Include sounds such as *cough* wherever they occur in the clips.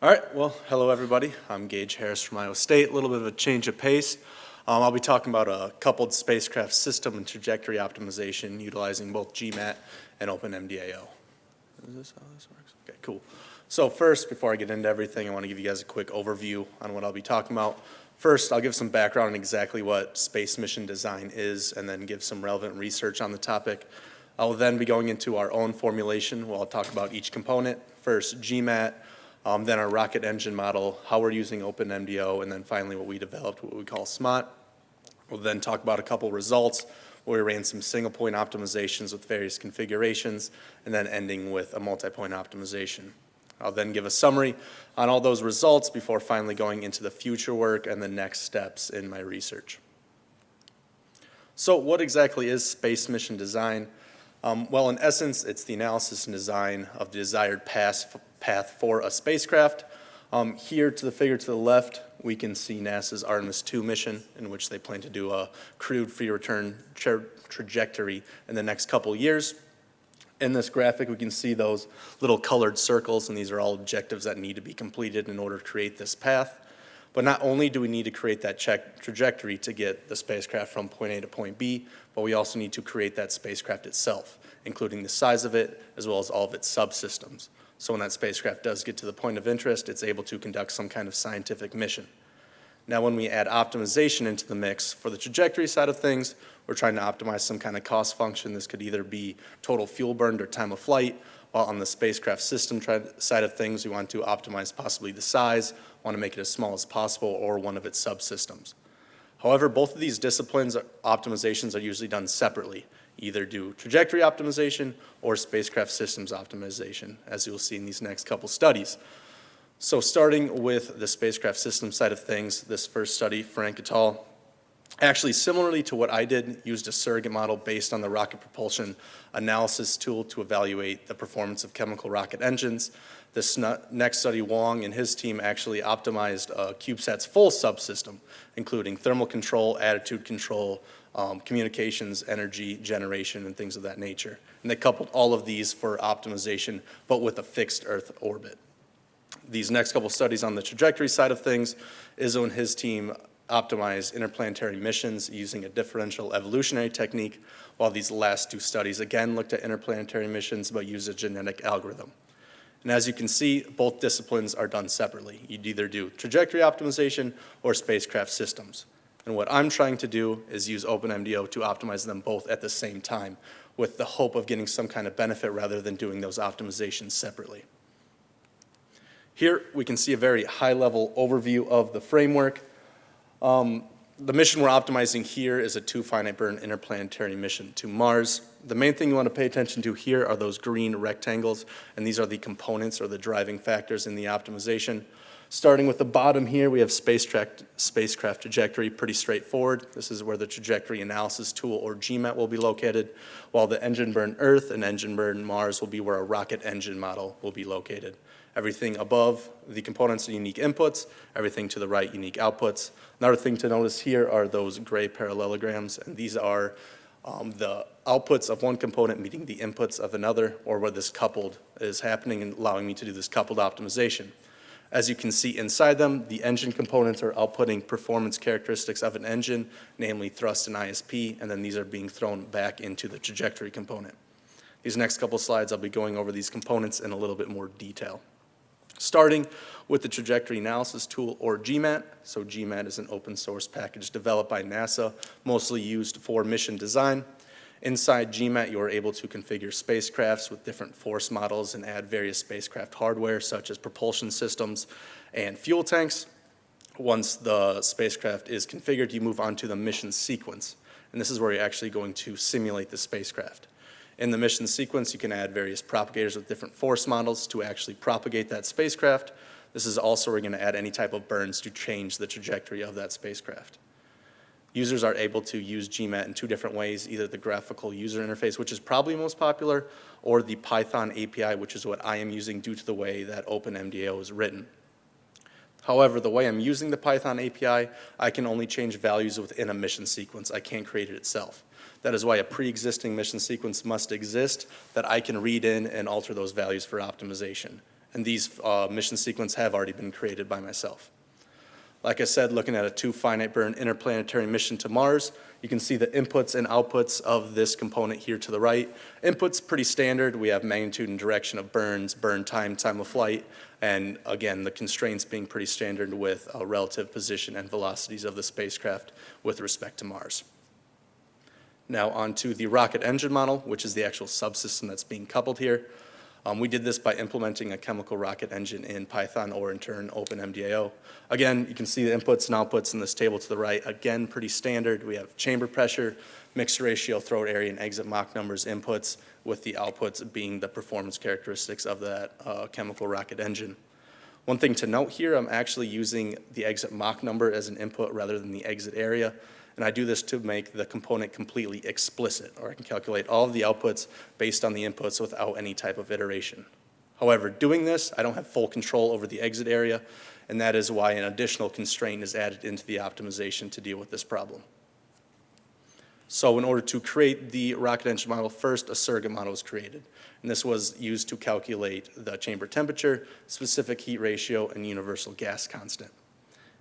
All right, well, hello everybody. I'm Gage Harris from Iowa State. A little bit of a change of pace. Um, I'll be talking about a coupled spacecraft system and trajectory optimization utilizing both GMAT and OpenMDAO. Is this how this works? Okay, cool. So first, before I get into everything, I want to give you guys a quick overview on what I'll be talking about. First, I'll give some background on exactly what space mission design is and then give some relevant research on the topic. I will then be going into our own formulation where I'll talk about each component. First, GMAT, um, then our rocket engine model, how we're using OpenMDAO, and then finally what we developed, what we call SMOT. We'll then talk about a couple results where we ran some single point optimizations with various configurations, and then ending with a multi-point optimization. I'll then give a summary on all those results before finally going into the future work and the next steps in my research. So what exactly is space mission design? Um, well, in essence, it's the analysis and design of the desired path, path for a spacecraft. Um, here to the figure to the left, we can see NASA's Artemis 2 mission in which they plan to do a crewed free return tra trajectory in the next couple years. In this graphic, we can see those little colored circles, and these are all objectives that need to be completed in order to create this path. But not only do we need to create that check trajectory to get the spacecraft from point A to point B, but we also need to create that spacecraft itself, including the size of it, as well as all of its subsystems. So when that spacecraft does get to the point of interest, it's able to conduct some kind of scientific mission. Now when we add optimization into the mix, for the trajectory side of things, we're trying to optimize some kind of cost function. This could either be total fuel burned or time of flight, while on the spacecraft system side of things, we want to optimize possibly the size, want to make it as small as possible, or one of its subsystems. However, both of these disciplines uh, optimizations are usually done separately, either do trajectory optimization or spacecraft systems optimization, as you'll see in these next couple studies. So starting with the spacecraft system side of things, this first study, Frank et al., actually similarly to what I did, used a surrogate model based on the rocket propulsion analysis tool to evaluate the performance of chemical rocket engines. This next study, Wong and his team actually optimized uh, CubeSat's full subsystem, including thermal control, attitude control, um, communications, energy generation, and things of that nature. And they coupled all of these for optimization, but with a fixed Earth orbit these next couple studies on the trajectory side of things, Izzo and his team optimized interplanetary missions using a differential evolutionary technique, while these last two studies again looked at interplanetary missions but used a genetic algorithm. And as you can see, both disciplines are done separately. You'd either do trajectory optimization or spacecraft systems. And what I'm trying to do is use OpenMDAO to optimize them both at the same time with the hope of getting some kind of benefit rather than doing those optimizations separately. Here we can see a very high level overview of the framework. Um, the mission we're optimizing here is a two finite burn interplanetary mission to Mars. The main thing you want to pay attention to here are those green rectangles, and these are the components or the driving factors in the optimization. Starting with the bottom here, we have spacecraft, spacecraft trajectory, pretty straightforward. This is where the trajectory analysis tool or GMAT will be located, while the engine burn Earth and engine burn Mars will be where a rocket engine model will be located. Everything above the components are unique inputs, everything to the right unique outputs. Another thing to notice here are those gray parallelograms, and these are um, the outputs of one component meeting the inputs of another, or where this coupled is happening and allowing me to do this coupled optimization. As you can see inside them, the engine components are outputting performance characteristics of an engine, namely thrust and ISP, and then these are being thrown back into the trajectory component. These next couple slides, I'll be going over these components in a little bit more detail starting with the trajectory analysis tool or GMAT. So GMAT is an open source package developed by NASA, mostly used for mission design. Inside GMAT, you are able to configure spacecrafts with different force models and add various spacecraft hardware such as propulsion systems and fuel tanks. Once the spacecraft is configured, you move on to the mission sequence. And this is where you're actually going to simulate the spacecraft. In the mission sequence, you can add various propagators with different force models to actually propagate that spacecraft. This is also where you're going to add any type of burns to change the trajectory of that spacecraft. Users are able to use GMAT in two different ways, either the graphical user interface, which is probably most popular, or the Python API, which is what I am using due to the way that OpenMDAO is written. However, the way I'm using the Python API, I can only change values within a mission sequence. I can't create it itself. That is why a pre-existing mission sequence must exist that I can read in and alter those values for optimization. And these uh, mission sequence have already been created by myself. Like I said, looking at a two finite burn interplanetary mission to Mars, you can see the inputs and outputs of this component here to the right. Inputs pretty standard. We have magnitude and direction of burns, burn time, time of flight, and again, the constraints being pretty standard with uh, relative position and velocities of the spacecraft with respect to Mars. Now onto the rocket engine model, which is the actual subsystem that's being coupled here. Um, we did this by implementing a chemical rocket engine in Python or in turn OpenMDAO. Again, you can see the inputs and outputs in this table to the right. Again, pretty standard. We have chamber pressure, mixture ratio, throat area, and exit Mach numbers inputs, with the outputs being the performance characteristics of that uh, chemical rocket engine. One thing to note here, I'm actually using the exit Mach number as an input rather than the exit area. And I do this to make the component completely explicit, or I can calculate all of the outputs based on the inputs without any type of iteration. However, doing this, I don't have full control over the exit area, and that is why an additional constraint is added into the optimization to deal with this problem. So in order to create the rocket engine model, first a surrogate model was created. And this was used to calculate the chamber temperature, specific heat ratio, and universal gas constant.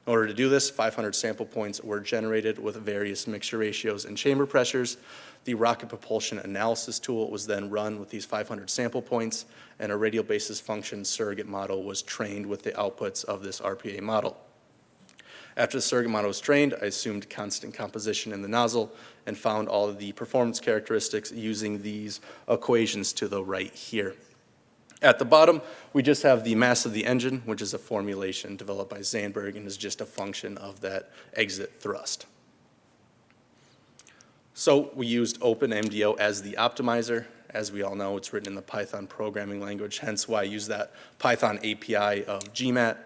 In order to do this, 500 sample points were generated with various mixture ratios and chamber pressures. The rocket propulsion analysis tool was then run with these 500 sample points, and a radial basis function surrogate model was trained with the outputs of this RPA model. After the surrogate model was trained, I assumed constant composition in the nozzle and found all of the performance characteristics using these equations to the right here. At the bottom, we just have the mass of the engine, which is a formulation developed by Zandberg and is just a function of that exit thrust. So we used OpenMDAO as the optimizer. As we all know, it's written in the Python programming language, hence why I use that Python API of GMAT.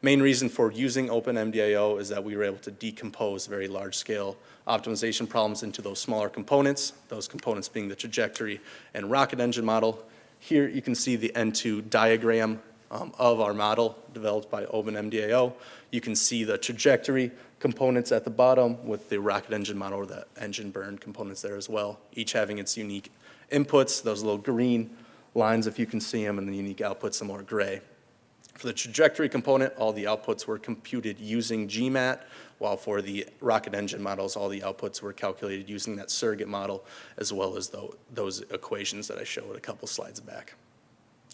Main reason for using OpenMDAO is that we were able to decompose very large-scale optimization problems into those smaller components, those components being the trajectory and rocket engine model, here you can see the N2 diagram um, of our model developed by OpenMDAO. You can see the trajectory components at the bottom with the rocket engine model or the engine burn components there as well, each having its unique inputs, those little green lines if you can see them, and the unique outputs, the more gray. For the trajectory component, all the outputs were computed using GMAT, while for the rocket engine models, all the outputs were calculated using that surrogate model, as well as the, those equations that I showed a couple slides back.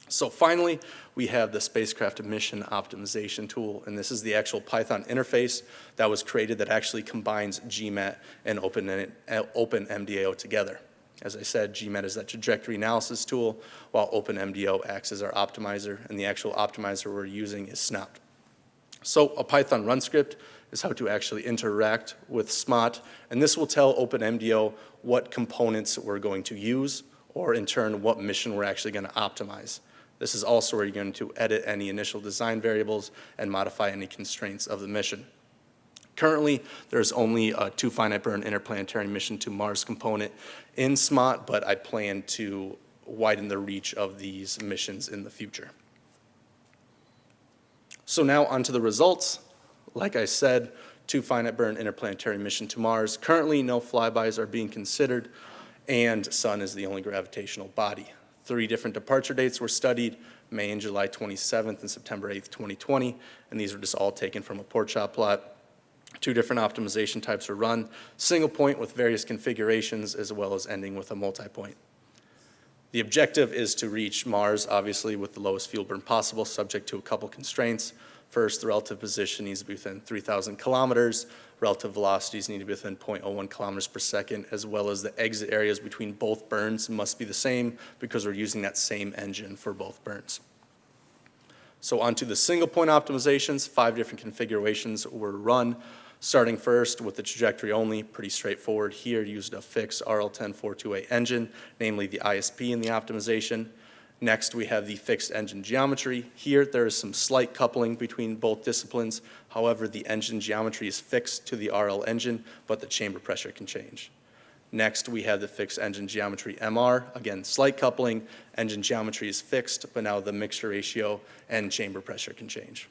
So finally, we have the spacecraft mission optimization tool, and this is the actual Python interface that was created that actually combines GMAT and uh, Open, OpenMDAO together. As I said, GMAT is that trajectory analysis tool, while OpenMDAO acts as our optimizer, and the actual optimizer we're using is SNOPT. So a Python run script is how to actually interact with SMOT, and this will tell OpenMDAO what components we're going to use, or in turn, what mission we're actually going to optimize. This is also where you're going to edit any initial design variables and modify any constraints of the mission. Currently, there's only a two finite burn interplanetary mission to Mars component in SMOT, but I plan to widen the reach of these missions in the future. So now onto the results. Like I said, two finite burn interplanetary mission to Mars. Currently, no flybys are being considered, and Sun is the only gravitational body. Three different departure dates were studied, May and July 27th and September 8th, 2020, and these were just all taken from a porkchop plot. Two different optimization types were run, single point with various configurations as well as ending with a multi-point. The objective is to reach Mars, obviously, with the lowest fuel burn possible, subject to a couple constraints. First, the relative position needs to be within 3,000 kilometers. Relative velocities need to be within 0.01 kilometers per second, as well as the exit areas between both burns must be the same because we're using that same engine for both burns. So onto the single point optimizations, five different configurations were run. Starting first with the trajectory only, pretty straightforward here, used a fixed RL10428 engine, namely the ISP in the optimization. Next, we have the fixed engine geometry. Here, there is some slight coupling between both disciplines. However, the engine geometry is fixed to the RL engine, but the chamber pressure can change. Next, we have the fixed engine geometry MR. Again, slight coupling, engine geometry is fixed, but now the mixture ratio and chamber pressure can change.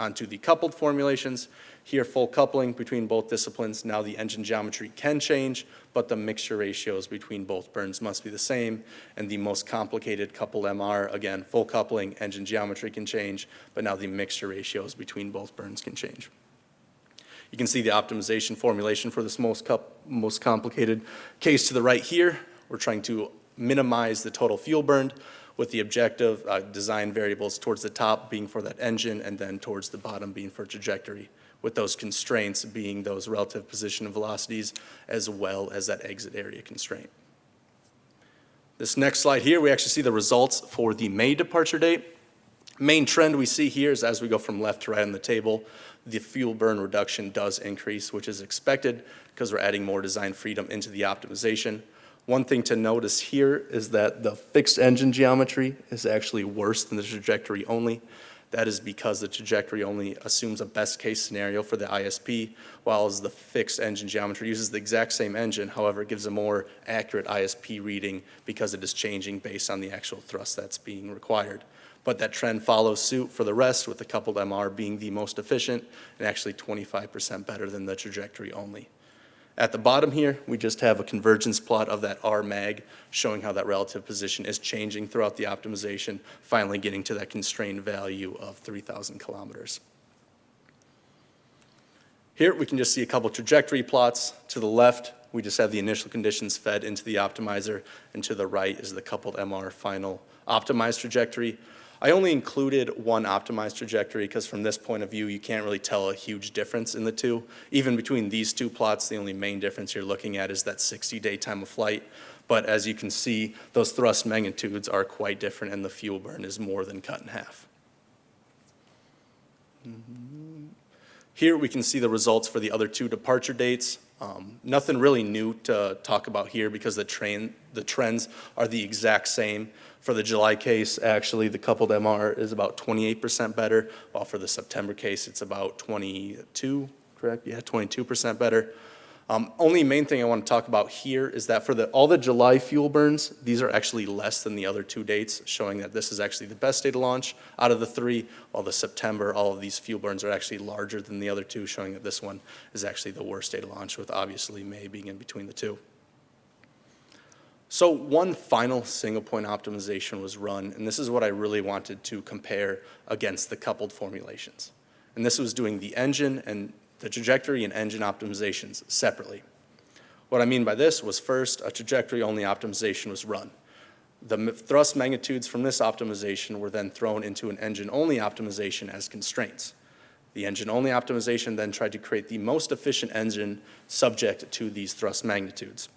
Onto the coupled formulations, here full coupling between both disciplines. Now the engine geometry can change, but the mixture ratios between both burns must be the same. And the most complicated coupled MR, again, full coupling, engine geometry can change, but now the mixture ratios between both burns can change. You can see the optimization formulation for this most, most complicated case to the right here. We're trying to minimize the total fuel burned with the objective uh, design variables towards the top being for that engine and then towards the bottom being for trajectory, with those constraints being those relative position and velocities as well as that exit area constraint. This next slide here, we actually see the results for the May departure date. Main trend we see here is as we go from left to right on the table, the fuel burn reduction does increase, which is expected because we're adding more design freedom into the optimization. One thing to notice here is that the fixed engine geometry is actually worse than the trajectory only. That is because the trajectory only assumes a best case scenario for the ISP, while the fixed engine geometry uses the exact same engine, however, it gives a more accurate ISP reading because it is changing based on the actual thrust that's being required. But that trend follows suit for the rest, with the coupled MR being the most efficient and actually 25% better than the trajectory only. At the bottom here, we just have a convergence plot of that R mag showing how that relative position is changing throughout the optimization, finally getting to that constrained value of 3,000 kilometers. Here we can just see a couple trajectory plots. To the left, we just have the initial conditions fed into the optimizer, and to the right is the coupled MR final optimized trajectory. I only included one optimized trajectory because from this point of view, you can't really tell a huge difference in the two. Even between these two plots, the only main difference you're looking at is that 60-day time of flight. But as you can see, those thrust magnitudes are quite different and the fuel burn is more than cut in half. Here we can see the results for the other two departure dates. Um, nothing really new to talk about here because the, train, the trends are the exact same. For the July case, actually, the coupled MR is about 28% better, while for the September case, it's about 22, correct? Yeah, 22% better. Um, only main thing I want to talk about here is that for the, all the July fuel burns, these are actually less than the other two dates, showing that this is actually the best day to launch out of the three, while the September, all of these fuel burns are actually larger than the other two, showing that this one is actually the worst day to launch, with obviously May being in between the two. So one final single point optimization was run, and this is what I really wanted to compare against the coupled formulations. And this was doing the engine and the trajectory and engine optimizations separately. What I mean by this was first, a trajectory-only optimization was run. The thrust magnitudes from this optimization were then thrown into an engine-only optimization as constraints. The engine-only optimization then tried to create the most efficient engine subject to these thrust magnitudes.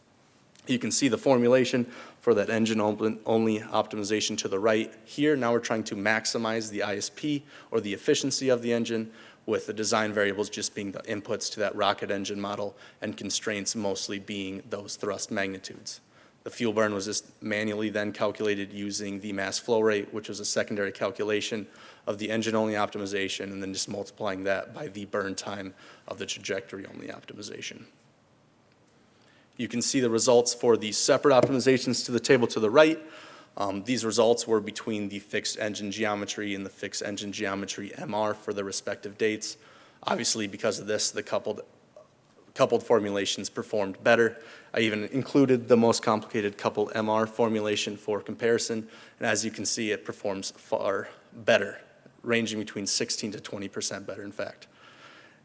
You can see the formulation for that engine only optimization to the right. Here, now we're trying to maximize the ISP or the efficiency of the engine with the design variables just being the inputs to that rocket engine model and constraints mostly being those thrust magnitudes. The fuel burn was just manually then calculated using the mass flow rate, which was a secondary calculation of the engine-only optimization, and then just multiplying that by the burn time of the trajectory-only optimization. You can see the results for the separate optimizations to the table to the right. Um, these results were between the fixed engine geometry and the fixed engine geometry MR for the respective dates. Obviously, because of this, the coupled, coupled formulations performed better. I even included the most complicated coupled MR formulation for comparison, and as you can see, it performs far better, ranging between 16 to 20% better, in fact.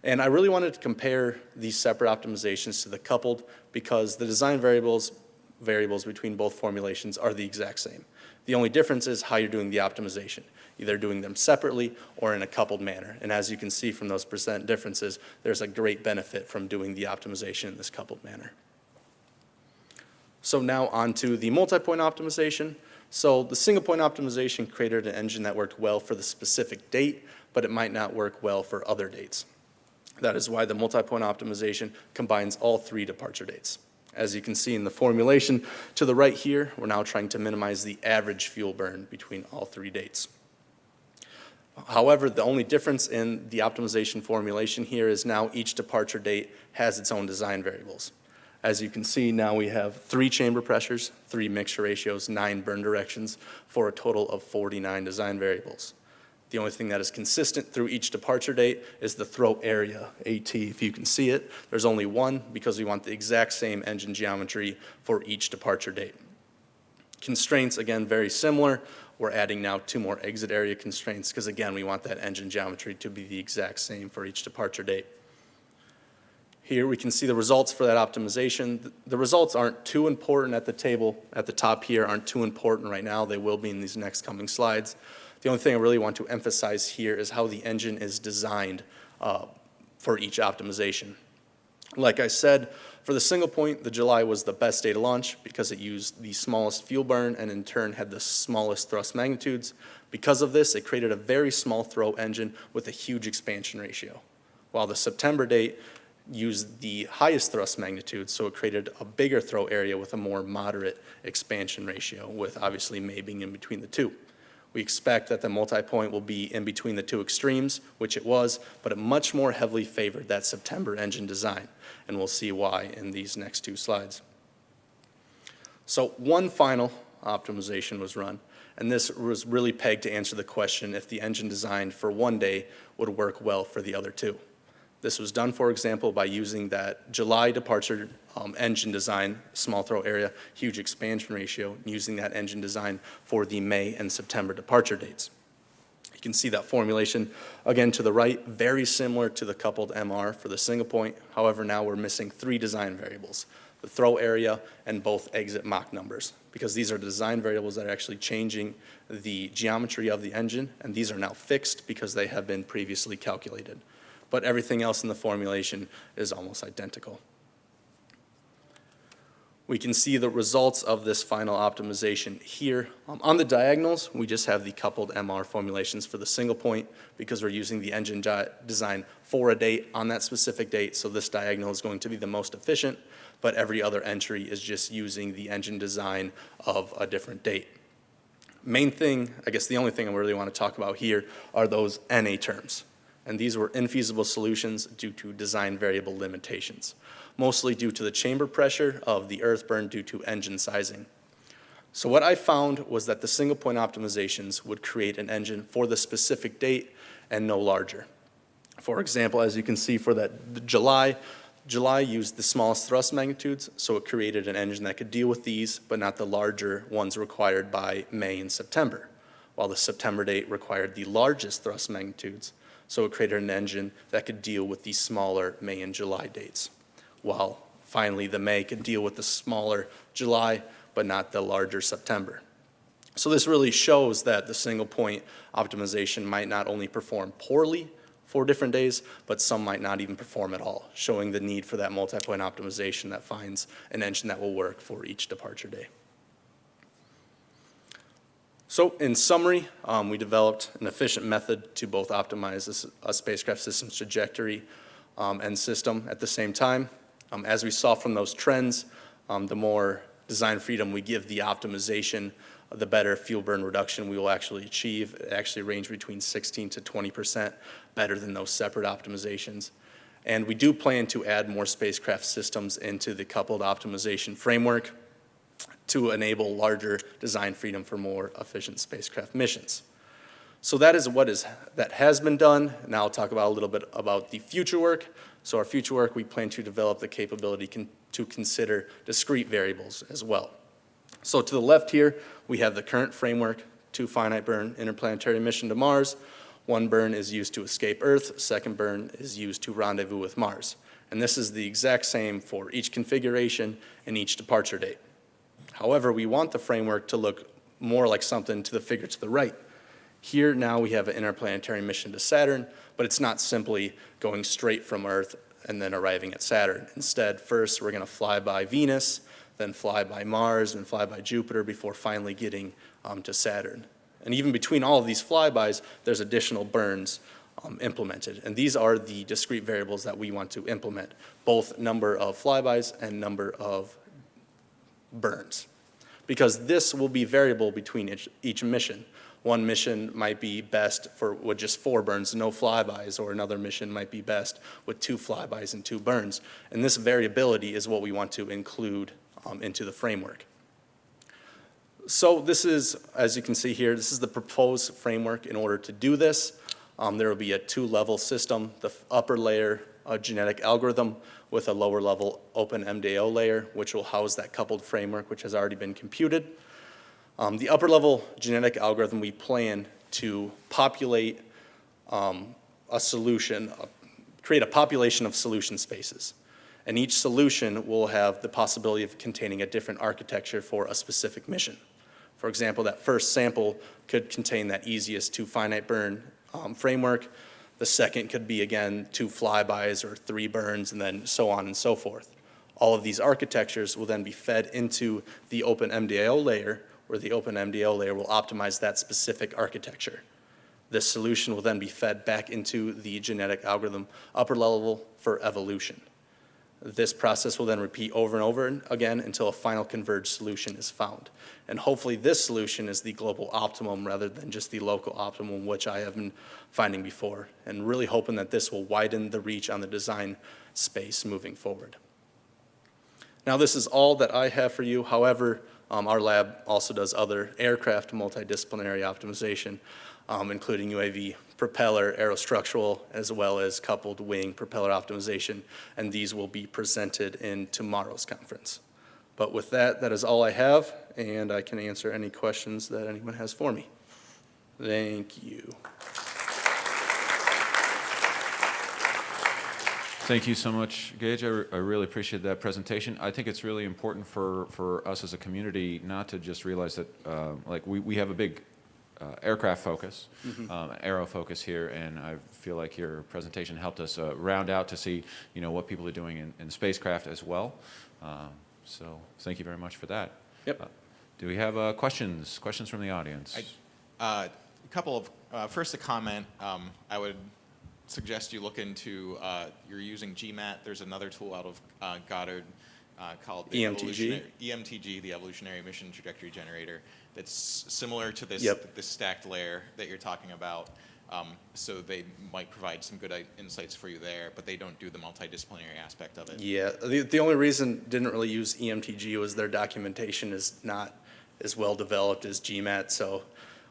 And I really wanted to compare these separate optimizations to the coupled because the design variables variables between both formulations are the exact same. The only difference is how you're doing the optimization, either doing them separately or in a coupled manner. And as you can see from those percent differences, there's a great benefit from doing the optimization in this coupled manner. So now on to the multi-point optimization. So the single point optimization created an engine that worked well for the specific date, but it might not work well for other dates. That is why the multi-point optimization combines all three departure dates. As you can see in the formulation to the right here, we're now trying to minimize the average fuel burn between all three dates. However, the only difference in the optimization formulation here is now each departure date has its own design variables. As you can see, now we have three chamber pressures, three mixture ratios, nine burn directions, for a total of 49 design variables. The only thing that is consistent through each departure date is the throat area, AT, if you can see it. There's only one because we want the exact same engine geometry for each departure date. Constraints, again, very similar. We're adding now two more exit area constraints because, again, we want that engine geometry to be the exact same for each departure date. Here we can see the results for that optimization. The results aren't too important at the table at the top here, aren't too important right now. They will be in these next coming slides. The only thing I really want to emphasize here is how the engine is designed uh, for each optimization. Like I said, for the single point, the July was the best day to launch because it used the smallest fuel burn and in turn had the smallest thrust magnitudes. Because of this, it created a very small throw engine with a huge expansion ratio. While the September date used the highest thrust magnitude, so it created a bigger throat area with a more moderate expansion ratio, with obviously May being in between the two. We expect that the multi-point will be in between the two extremes, which it was, but it much more heavily favored that September engine design, and we'll see why in these next two slides. So one final optimization was run, and this was really pegged to answer the question if the engine designed for one day would work well for the other two. This was done, for example, by using that July departure um, engine design, small throat area, huge expansion ratio, using that engine design for the May and September departure dates. You can see that formulation, again to the right, very similar to the coupled MR for the single point. However, now we're missing three design variables, the throat area and both exit Mach numbers, because these are design variables that are actually changing the geometry of the engine, and these are now fixed because they have been previously calculated but everything else in the formulation is almost identical. We can see the results of this final optimization here. Um, on the diagonals, we just have the coupled MR formulations for the single point because we're using the engine design for a date on that specific date, so this diagonal is going to be the most efficient, but every other entry is just using the engine design of a different date. Main thing, I guess the only thing I really want to talk about here are those NA terms and these were infeasible solutions due to design variable limitations, mostly due to the chamber pressure of the earth burn due to engine sizing. So what I found was that the single point optimizations would create an engine for the specific date and no larger. For example, as you can see for that July, July used the smallest thrust magnitudes, so it created an engine that could deal with these, but not the larger ones required by May and September, while the September date required the largest thrust magnitudes, so it created an engine that could deal with the smaller May and July dates, while finally the May could deal with the smaller July, but not the larger September. So this really shows that the single point optimization might not only perform poorly for different days, but some might not even perform at all, showing the need for that multi-point optimization that finds an engine that will work for each departure day. So in summary, um, we developed an efficient method to both optimize a spacecraft system's trajectory um, and system at the same time. Um, as we saw from those trends, um, the more design freedom we give the optimization, the better fuel burn reduction we will actually achieve. It actually range between 16 to 20% better than those separate optimizations. And we do plan to add more spacecraft systems into the coupled optimization framework to enable larger design freedom for more efficient spacecraft missions. So that is what is that has been done. Now I'll talk about a little bit about the future work. So our future work, we plan to develop the capability con to consider discrete variables as well. So to the left here, we have the current framework, two finite burn interplanetary mission to Mars. One burn is used to escape Earth, second burn is used to rendezvous with Mars. And this is the exact same for each configuration and each departure date. However, we want the framework to look more like something to the figure to the right. Here now we have an interplanetary mission to Saturn, but it's not simply going straight from Earth and then arriving at Saturn. Instead, first we're going to fly by Venus, then fly by Mars, and fly by Jupiter before finally getting um, to Saturn. And even between all of these flybys, there's additional burns um, implemented. And these are the discrete variables that we want to implement, both number of flybys and number of burns because this will be variable between each, each mission. One mission might be best for with just four burns, no flybys, or another mission might be best with two flybys and two burns. And this variability is what we want to include um, into the framework. So this is, as you can see here, this is the proposed framework in order to do this. Um, There will be a two-level system, the upper layer, a genetic algorithm with a lower level open MDAO layer, which will house that coupled framework, which has already been computed. Um, The upper level genetic algorithm, we plan to populate um, a solution, uh, create a population of solution spaces. And each solution will have the possibility of containing a different architecture for a specific mission. For example, that first sample could contain that easiest to finite burn um, framework. The second could be, again, two flybys or three burns, and then so on and so forth. All of these architectures will then be fed into the open MDAO layer, where the open MDAO layer will optimize that specific architecture. This solution will then be fed back into the genetic algorithm upper level for evolution. This process will then repeat over and over again until a final converged solution is found. And hopefully this solution is the global optimum rather than just the local optimum, which I have been finding before, and really hoping that this will widen the reach on the design space moving forward. Now, this is all that I have for you. However, um, our lab also does other aircraft multidisciplinary optimization, um, including UAV propeller, aerostructural, as well as coupled wing propeller optimization, and these will be presented in tomorrow's conference. But with that, that is all I have, and I can answer any questions that anyone has for me. Thank you. Thank you so much, Gage. I, I really appreciate that presentation. I think it's really important for, for us as a community not to just realize that, uh, like, we, we have a big uh, aircraft focus, um, aero focus here, and I feel like your presentation helped us uh, round out to see, you know, what people are doing in, in spacecraft as well. Um, so thank you very much for that. Yep. Uh, do we have uh, questions? Questions from the audience? Uh, A couple of, uh, first a comment, um, I would suggest you look into, uh, you're using GMAT, there's another tool out of uh, Goddard uh, called the EMTG? EMTG, the Evolutionary Mission Trajectory Generator, that's similar to this, Yep. this stacked layer that you're talking about. Um, So they might provide some good insights for you there, but they don't do the multidisciplinary aspect of it. Yeah, the, the only reason didn't really use EMTG was their documentation is not as well developed as GMAT, so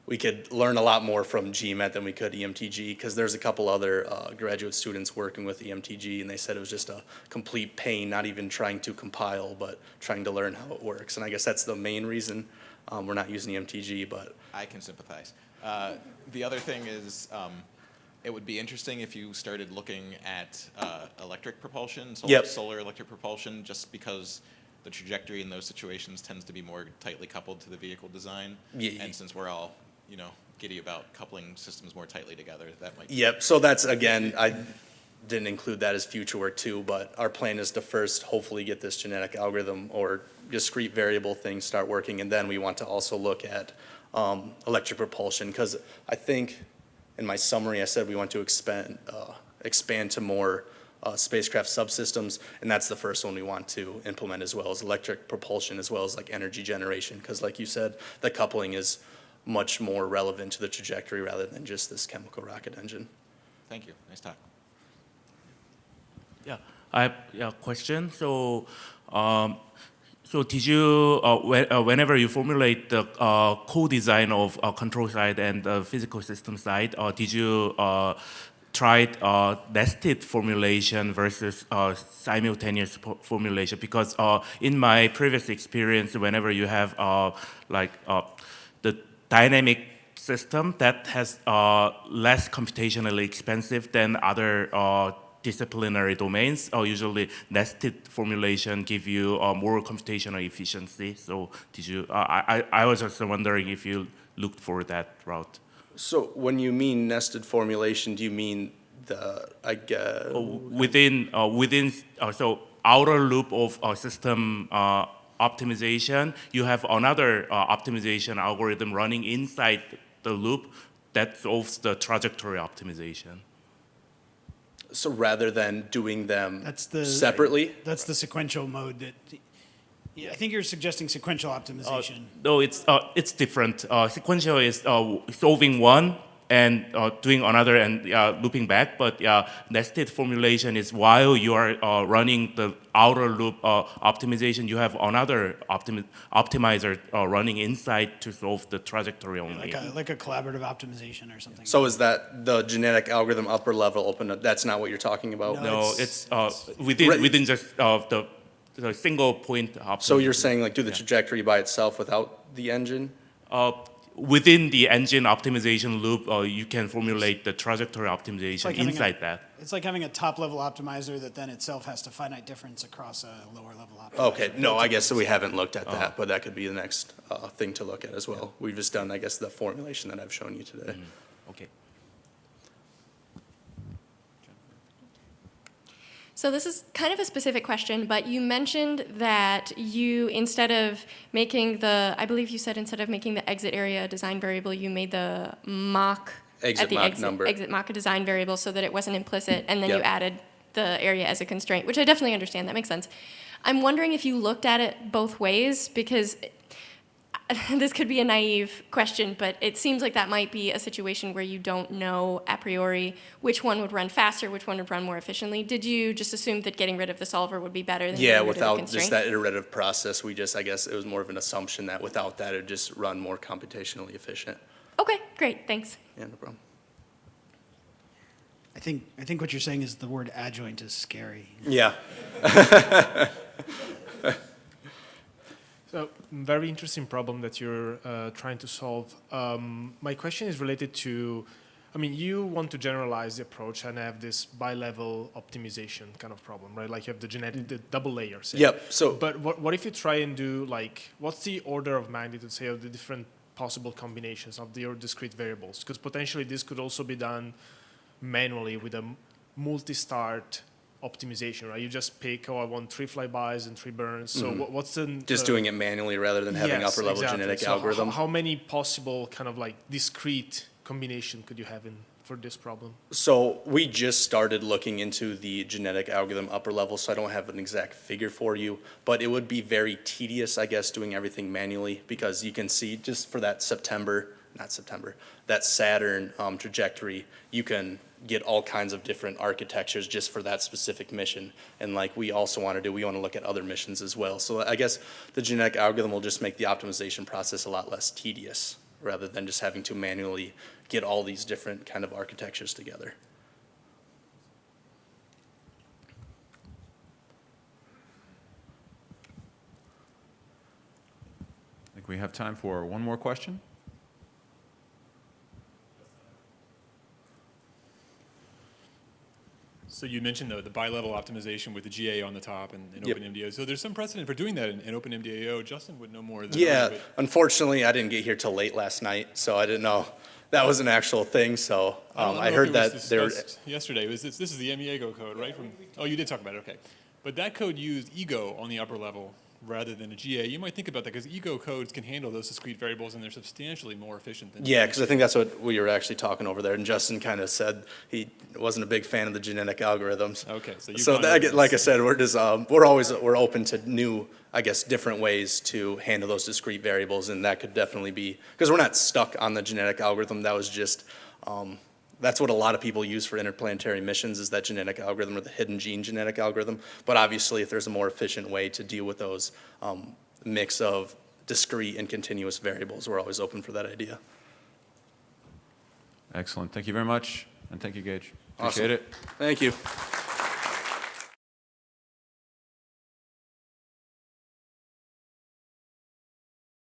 we could learn a lot more from GMAT than we could EMTG, because there's a couple other uh, graduate students working with EMTG, and they said it was just a complete pain, not even trying to compile, but trying to learn how it works. And I guess that's the main reason um, we're not using EMTG, but I can sympathize. Uh, The other thing is, um, it would be interesting if you started looking at uh, electric propulsion, solar, Yep. solar electric propulsion, just because the trajectory in those situations tends to be more tightly coupled to the vehicle design. Ye- And since we're all, you know, giddy about coupling systems more tightly together, that might. Yep, so that's, again, I didn't include that as future work too, but our plan is to first hopefully get this genetic algorithm or discrete variable thing start working, and then we want to also look at um, electric propulsion, because I think in my summary, I said we want to expand, uh, expand to more uh, spacecraft subsystems, and that's the first one we want to implement as well, as electric propulsion, as well as like energy generation, because like you said, the coupling is much more relevant to the trajectory rather than just this chemical rocket engine. Thank you, nice talk. Yeah, I have a question. So, um, so did you, uh, whe- uh, whenever you formulate the uh, co-design of uh, control side and the physical system side, uh, did you uh, try uh, nested formulation versus uh, simultaneous formulation? Because uh, in my previous experience, whenever you have uh, like uh, the dynamic system that has uh, less computationally expensive than other uh, disciplinary domains. Uh, usually, nested formulation give you uh, more computational efficiency. So, did you? Uh, I I I was just wondering if you looked for that route. So when you mean nested formulation, do you mean the, I guess, within uh, within uh, so outer loop of uh, system uh, optimization, you have another uh, optimization algorithm running inside the loop that solves the trajectory optimization. so rather than doing them That's the separately? That's the sequential mode that. Yeah, I think you're suggesting sequential optimization. No, it's uh, it's different. Uh, sequential is uh, solving one and uh, doing another and uh, looping back, but uh, nested formulation is while you are uh, running the outer loop uh, optimization, you have another optimi- optimizer uh, running inside to solve the trajectory only. Like a, like a collaborative optimization or something. So is that the genetic algorithm upper level open, that's not what you're talking about? No, no, it's- it's, uh, within within just uh, the the single point optimization. So you're saying like do the trajectory by itself without the engine? Within the engine optimization loop, uh, you can formulate the trajectory optimization like having a- inside that. It's like having a top-level optimizer that then itself has to finite difference across a lower-level optimizer. Okay, no, I guess we haven't looked at that, but that could be the next uh, thing to look at as well. We've just done, I guess, the formulation that I've shown you today. Okay. So this is kind of a specific question, but you mentioned that you, instead of making the, I believe you said instead of making the exit area design variable, you made the Mach. Exit at the Mach exit, number. Exit Mach a design variable so that it wasn't implicit, and then you added the area as a constraint, which I definitely understand, that makes sense. I'm wondering if you looked at it both ways, because *laughs* this could be a naive question, but it seems like that might be a situation where you don't know a priori which one would run faster, which one would run more efficiently. Did you just assume that getting rid of the solver would be better than Yeah, getting the without just that iterative process, we just, I guess, it was more of an assumption that without that, it'd just run more computationally efficient. Okay, great, thanks. Yeah, no problem. I think, I think what you're saying is the word adjoint is scary. Yeah, *laughs* So, very interesting problem that you're uh, trying to solve. Um, my question is related to, I mean, you want to generalize the approach and have this bi-level optimization kind of problem, right? Like you have the genetic, the double layers. Yep, so- But what, what if you try and do like, what's the order of magnitude, say, of the different possible combinations of your discrete variables? Because potentially this could also be done manually with a multi-start optimization, right? You just pick, oh, I want three flybys and three burns. So what, what's the just uh, doing it manually rather than having Yes, upper level exactly. genetic So algorithm. How, many possible kind of like discrete combination could you have in for this problem? So we just started looking into the genetic algorithm upper level, so I don't have an exact figure for you. But it would be very tedious, I guess, doing everything manually because you can see just for that September, not September, that Saturn um, trajectory, you can get all kinds of different architectures just for that specific mission. And like we also want to do, we want to look at other missions as well. So I guess the genetic algorithm will just make the optimization process a lot less tedious rather than just having to manually get all these different kind of architectures together. I think we have time for one more question. So you mentioned the, the bi-level optimization with the GA on the top and, and Yep. OpenMDAO. So there's some precedent for doing that in, in OpenMDAO. Justin would know more than I, Yeah, but- unfortunately, I didn't get here till late last night, so I didn't know that was an actual thing, so I um, know I heard that there. Yesterday, was this, this is the AMIEGO code, right? From, oh, you did talk about it, okay. But that code used EGO on the upper level rather than a GA. You might think about that because EGO codes can handle those discrete variables and they're substantially more efficient than. Yeah, because I think that's what we were actually talking over there, and Justin kind of said he wasn't a big fan of the genetic algorithms. Okay, so you've So that, like I said, we're just, um, we're always, we're open to new, I guess, different ways to handle those discrete variables, and that could definitely be, because we're not stuck on the genetic algorithm, that was just, um, that's what a lot of people use for interplanetary missions, is that genetic algorithm or the hidden gene genetic algorithm. But obviously, if there's a more efficient way to deal with those, um, mix of discrete and continuous variables, we're always open for that idea. Excellent. Thank you very much, and thank you, Gage. Awesome. Appreciate it. Thank you.